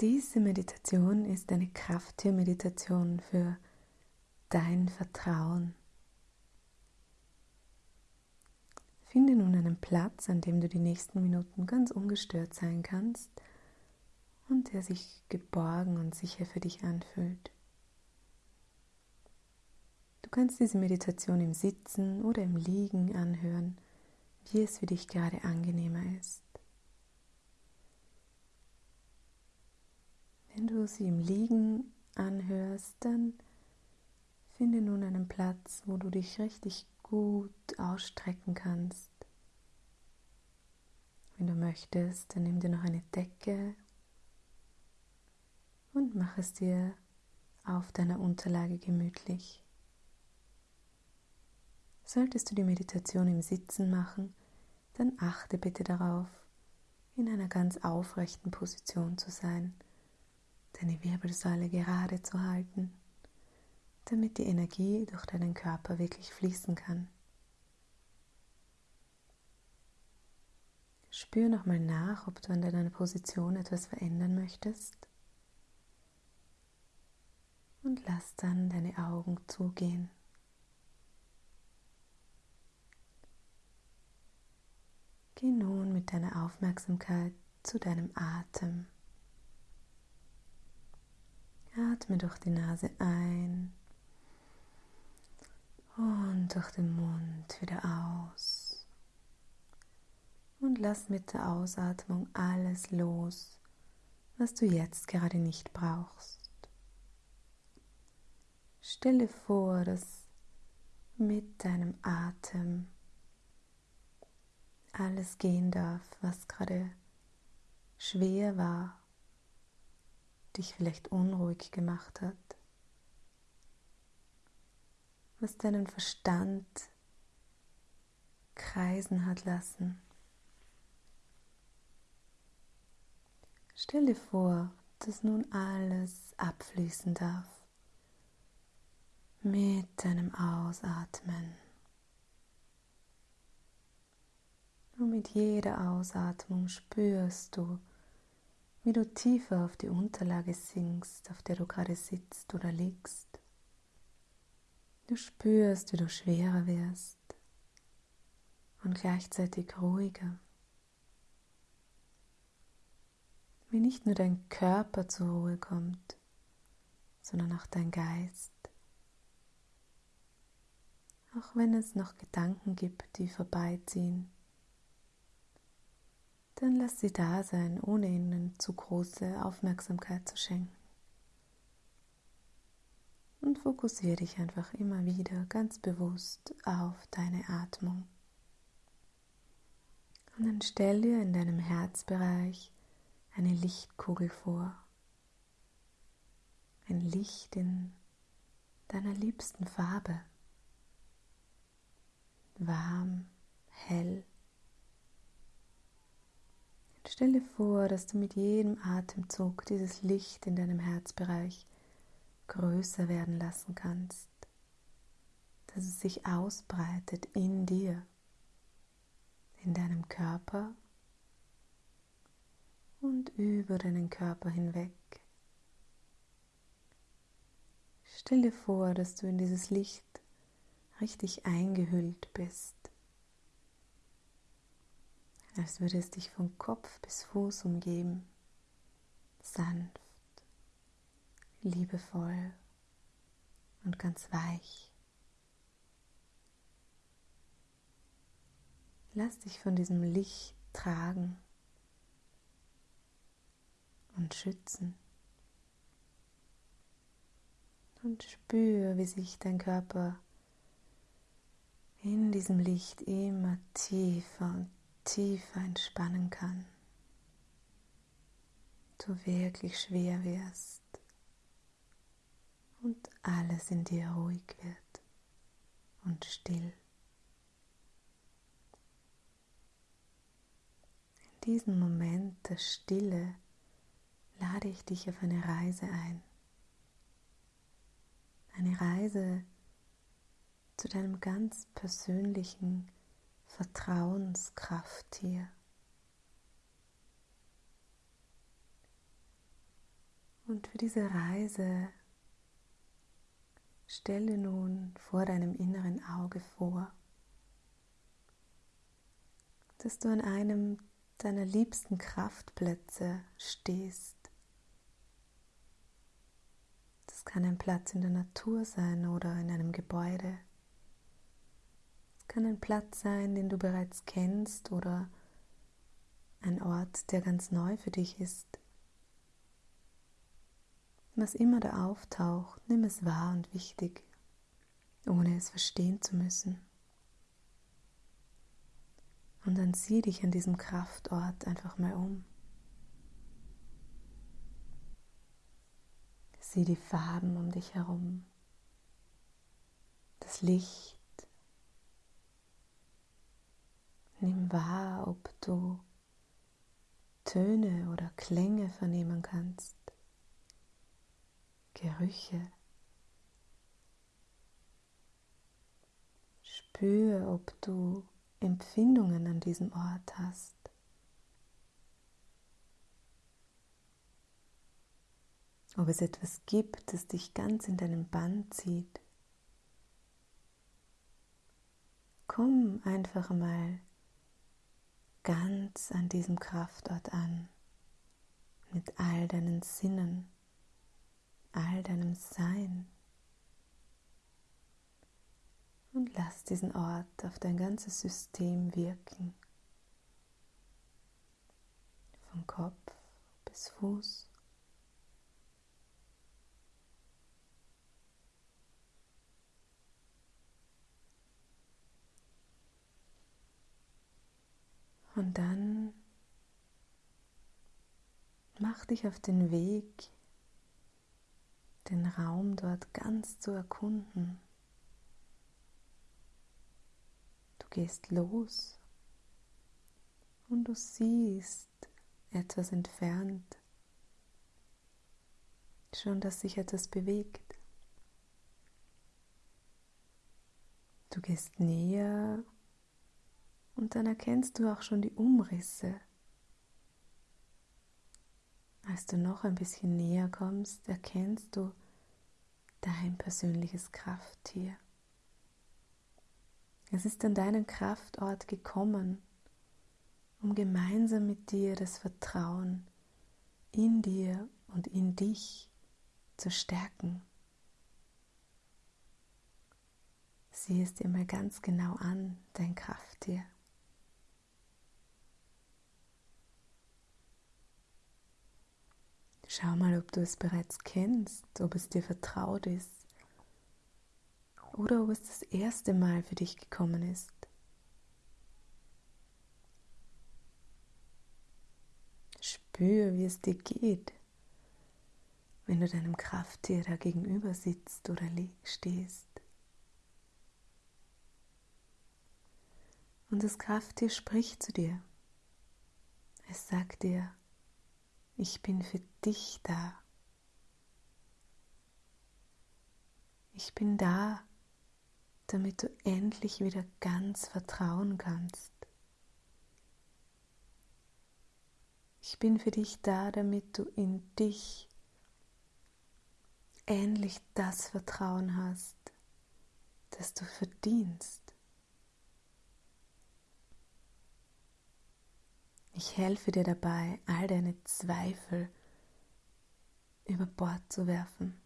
Diese Meditation ist eine Krafttiermeditation für dein Vertrauen. Finde nun einen Platz, an dem du die nächsten Minuten ganz ungestört sein kannst und der sich geborgen und sicher für dich anfühlt. Du kannst diese Meditation im Sitzen oder im Liegen anhören, wie es für dich gerade angenehmer ist. Wenn du sie im Liegen anhörst, dann finde nun einen Platz, wo du dich richtig gut ausstrecken kannst. Wenn du möchtest, dann nimm dir noch eine Decke und mach es dir auf deiner Unterlage gemütlich. Solltest du die Meditation im Sitzen machen, dann achte bitte darauf, in einer ganz aufrechten Position zu sein, deine Wirbelsäule gerade zu halten, damit die Energie durch deinen Körper wirklich fließen kann. Spür nochmal nach, ob du an deiner Position etwas verändern möchtest. Und lass dann deine Augen zugehen. Geh nun mit deiner Aufmerksamkeit zu deinem Atem. Atme durch die Nase ein und durch den Mund wieder aus. Und lass mit der Ausatmung alles los, was du jetzt gerade nicht brauchst. Stelle vor, dass mit deinem Atem alles gehen darf, was gerade schwer war, dich vielleicht unruhig gemacht hat, was deinen Verstand kreisen hat lassen. Stell dir vor, dass nun alles abfließen darf mit deinem Ausatmen. Und mit jeder Ausatmung spürst du, wie du tiefer auf die Unterlage sinkst, auf der du gerade sitzt oder liegst. Du spürst, wie du schwerer wirst und gleichzeitig ruhiger. Wie nicht nur dein Körper zur Ruhe kommt, sondern auch dein Geist. Auch wenn es noch Gedanken gibt, die vorbeiziehen dann lass sie da sein, ohne ihnen zu große Aufmerksamkeit zu schenken. Und fokussiere dich einfach immer wieder ganz bewusst auf deine Atmung. Und dann stell dir in deinem Herzbereich eine Lichtkugel vor. Ein Licht in deiner liebsten Farbe. Warm, hell Stell dir vor, dass du mit jedem Atemzug dieses Licht in deinem Herzbereich größer werden lassen kannst, dass es sich ausbreitet in dir, in deinem Körper und über deinen Körper hinweg. Stell dir vor, dass du in dieses Licht richtig eingehüllt bist als würde es dich von Kopf bis Fuß umgeben, sanft, liebevoll und ganz weich. Lass dich von diesem Licht tragen und schützen. Und spür, wie sich dein Körper in diesem Licht immer tiefer und tiefer entspannen kann, du wirklich schwer wirst und alles in dir ruhig wird und still. In diesem Moment der Stille lade ich dich auf eine Reise ein. Eine Reise zu deinem ganz persönlichen Vertrauenskraft hier. Und für diese Reise stelle nun vor deinem inneren Auge vor, dass du an einem deiner liebsten Kraftplätze stehst. Das kann ein Platz in der Natur sein oder in einem Gebäude. Kann ein Platz sein, den du bereits kennst oder ein Ort, der ganz neu für dich ist. Was immer da auftaucht, nimm es wahr und wichtig, ohne es verstehen zu müssen. Und dann sieh dich an diesem Kraftort einfach mal um. Sieh die Farben um dich herum, das Licht. Nimm wahr, ob du Töne oder Klänge vernehmen kannst. Gerüche. Spür, ob du Empfindungen an diesem Ort hast. Ob es etwas gibt, das dich ganz in deinen Bann zieht. Komm einfach mal ganz an diesem Kraftort an, mit all deinen Sinnen all deinem Sein. Und lass diesen Ort auf dein ganzes System wirken. Von Kopf bis Fuß. Und dann mach dich auf den Weg den Raum dort ganz zu erkunden. Du gehst los und du siehst etwas entfernt, schon dass sich etwas bewegt. Du gehst näher und dann erkennst du auch schon die Umrisse als du noch ein bisschen näher kommst, erkennst du dein persönliches Krafttier. Es ist an deinen Kraftort gekommen, um gemeinsam mit dir das Vertrauen in dir und in dich zu stärken. Sieh es dir mal ganz genau an, dein Krafttier. Schau mal, ob du es bereits kennst, ob es dir vertraut ist oder ob es das erste Mal für dich gekommen ist. Spür, wie es dir geht, wenn du deinem Krafttier da gegenüber sitzt oder stehst. Und das Krafttier spricht zu dir. Es sagt dir, ich bin für dich da. Ich bin da, damit du endlich wieder ganz vertrauen kannst. Ich bin für dich da, damit du in dich endlich das Vertrauen hast, das du verdienst. Ich helfe dir dabei, all deine Zweifel über Bord zu werfen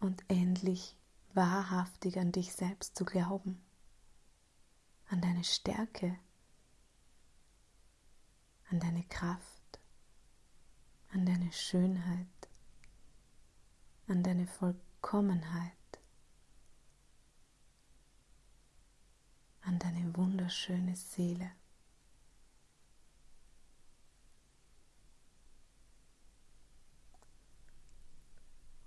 und endlich wahrhaftig an dich selbst zu glauben, an deine Stärke, an deine Kraft, an deine Schönheit, an deine Vollkommenheit, an deine wunderschöne Seele.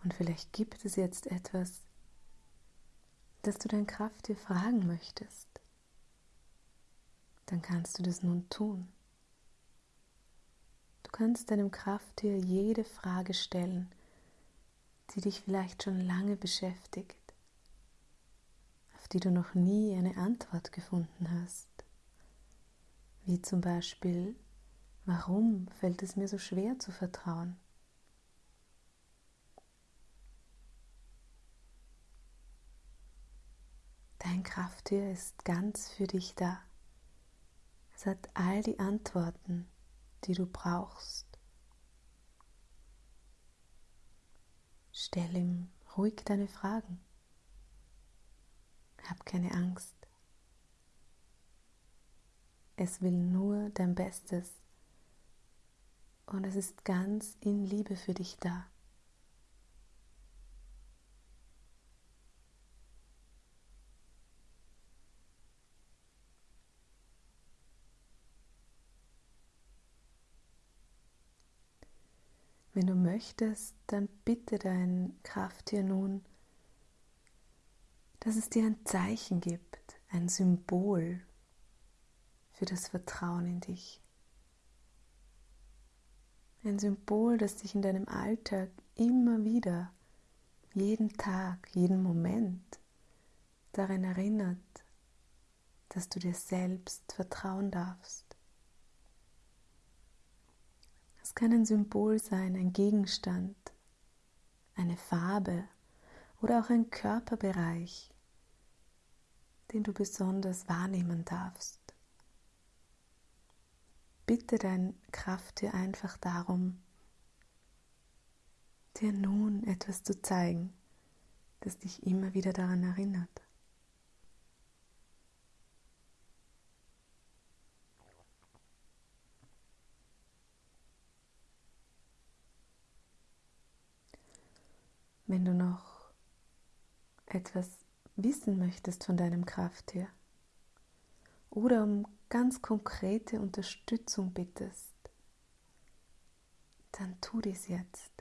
Und vielleicht gibt es jetzt etwas, das du dein Krafttier fragen möchtest. Dann kannst du das nun tun. Du kannst deinem Krafttier jede Frage stellen, die dich vielleicht schon lange beschäftigt, auf die du noch nie eine Antwort gefunden hast. Wie zum Beispiel, warum fällt es mir so schwer zu vertrauen? Dein Krafttier ist ganz für dich da. Es hat all die Antworten, die du brauchst. Stell ihm ruhig deine Fragen. Hab keine Angst. Es will nur dein Bestes und es ist ganz in Liebe für dich da. Wenn du möchtest, dann bitte dein Krafttier nun, dass es dir ein Zeichen gibt, ein Symbol für das Vertrauen in dich. Ein Symbol, das dich in deinem Alltag immer wieder, jeden Tag, jeden Moment daran erinnert, dass du dir selbst vertrauen darfst. Es kann ein Symbol sein, ein Gegenstand, eine Farbe oder auch ein Körperbereich, den du besonders wahrnehmen darfst. Bitte dein Krafttier einfach darum, dir nun etwas zu zeigen, das dich immer wieder daran erinnert. Wenn du noch etwas wissen möchtest von deinem Krafttier oder um ganz konkrete Unterstützung bittest, dann tu dies jetzt.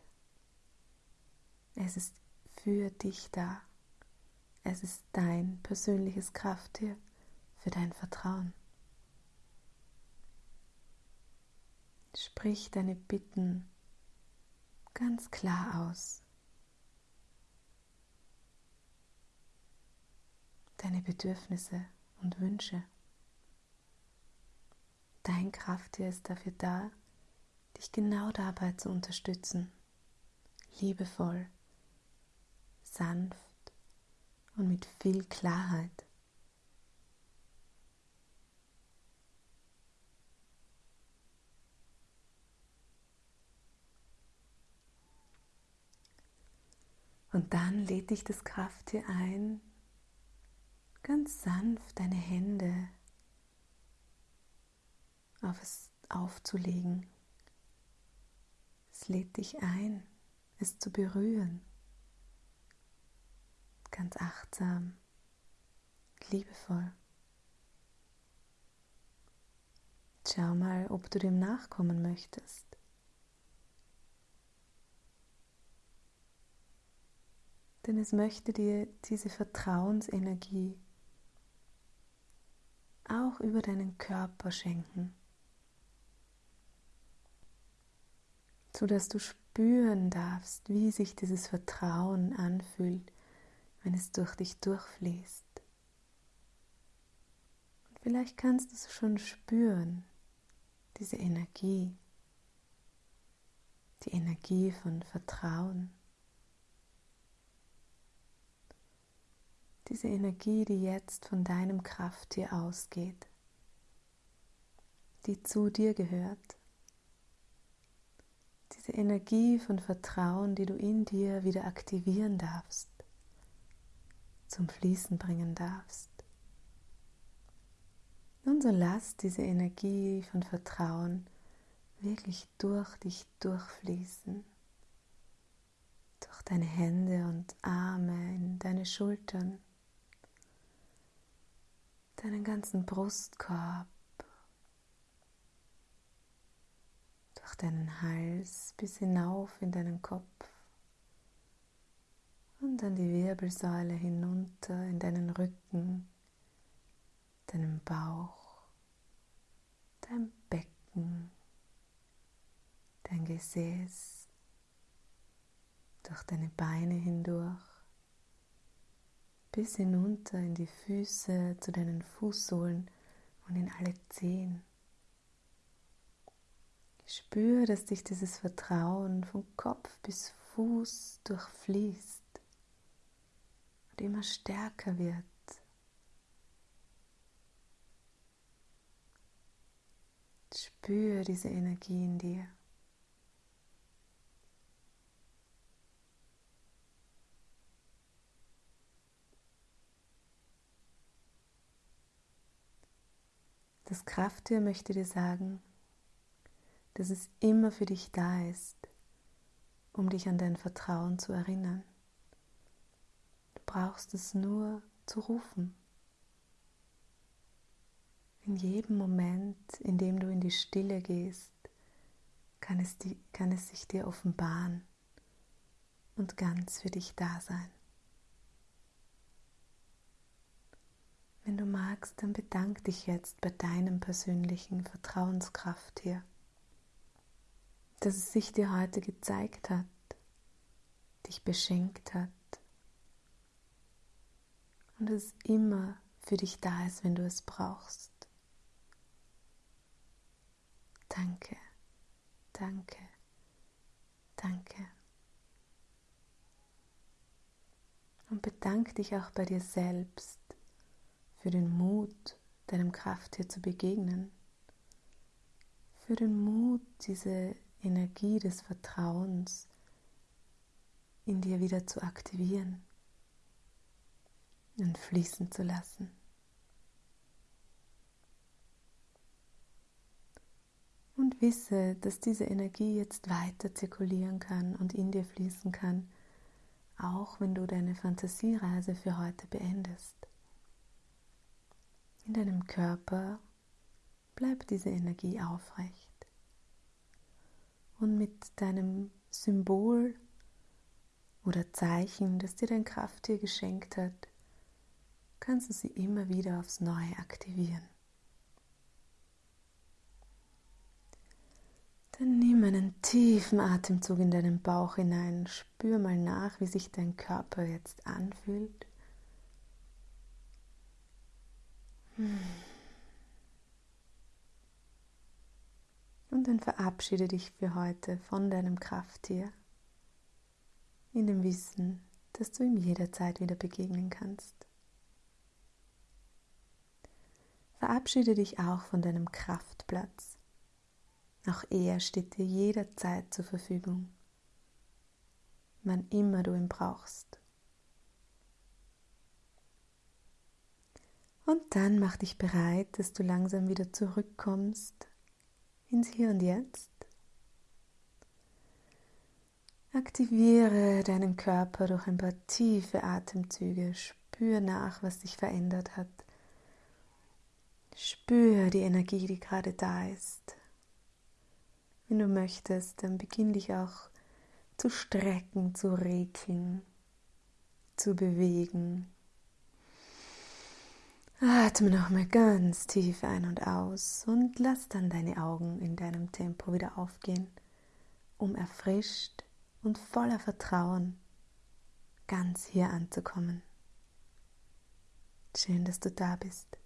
Es ist für dich da. Es ist dein persönliches Krafttier für dein Vertrauen. Sprich deine Bitten ganz klar aus. Deine Bedürfnisse und Wünsche. Dein Krafttier ist dafür da, dich genau dabei zu unterstützen. Liebevoll, sanft und mit viel Klarheit. Und dann lädt dich das Krafttier ein, ganz sanft deine Hände auf es aufzulegen. Es lädt dich ein, es zu berühren. Ganz achtsam, liebevoll. Schau mal, ob du dem nachkommen möchtest. Denn es möchte dir diese Vertrauensenergie auch über deinen Körper schenken, sodass du spüren darfst, wie sich dieses Vertrauen anfühlt, wenn es durch dich durchfließt. Und vielleicht kannst du es schon spüren, diese Energie, die Energie von Vertrauen. Diese Energie, die jetzt von deinem Krafttier ausgeht, die zu dir gehört, diese Energie von Vertrauen, die du in dir wieder aktivieren darfst, zum Fließen bringen darfst. Nun so lass diese Energie von Vertrauen wirklich durch dich durchfließen, durch deine Hände und Arme, in deine Schultern, deinen ganzen Brustkorb, durch deinen Hals bis hinauf in deinen Kopf. Und dann die Wirbelsäule hinunter in deinen Rücken, deinen Bauch, dein Becken, dein Gesäß, durch deine Beine hindurch bis hinunter in die Füße, zu deinen Fußsohlen und in alle Zehen. Spür, dass dich dieses Vertrauen von Kopf bis Fuß durchfließt und immer stärker wird. Spür diese Energie in dir. Das Krafttier möchte dir sagen, dass es immer für dich da ist, um dich an dein Vertrauen zu erinnern. Du brauchst es nur zu rufen. In jedem Moment, in dem du in die Stille gehst, kann es, die, kann es sich dir offenbaren und ganz für dich da sein. Wenn du magst, dann bedank dich jetzt bei deinem persönlichen Vertrauenskraft hier, dass es sich dir heute gezeigt hat, dich beschenkt hat und es immer für dich da ist, wenn du es brauchst. Danke, danke, danke. Und bedank dich auch bei dir selbst für den Mut, deinem Krafttier zu begegnen, für den Mut, diese Energie des Vertrauens in dir wieder zu aktivieren und fließen zu lassen. Und wisse, dass diese Energie jetzt weiter zirkulieren kann und in dir fließen kann, auch wenn du deine Fantasiereise für heute beendest. In deinem Körper bleibt diese Energie aufrecht. Und mit deinem Symbol oder Zeichen, das dir dein Krafttier geschenkt hat, kannst du sie immer wieder aufs Neue aktivieren. Dann nimm einen tiefen Atemzug in deinen Bauch hinein. Spür mal nach, wie sich dein Körper jetzt anfühlt. Und dann verabschiede dich für heute von deinem Krafttier in dem Wissen, dass du ihm jederzeit wieder begegnen kannst. Verabschiede dich auch von deinem Kraftplatz. Auch er steht dir jederzeit zur Verfügung, wann immer du ihn brauchst. Und dann mach dich bereit, dass du langsam wieder zurückkommst ins Hier und Jetzt. Aktiviere deinen Körper durch ein paar tiefe Atemzüge. Spür nach, was sich verändert hat. Spür die Energie, die gerade da ist. Wenn du möchtest, dann beginn dich auch zu strecken, zu regeln, zu bewegen. Atme nochmal ganz tief ein und aus und lass dann deine Augen in deinem Tempo wieder aufgehen, um erfrischt und voller Vertrauen ganz hier anzukommen. Schön, dass du da bist.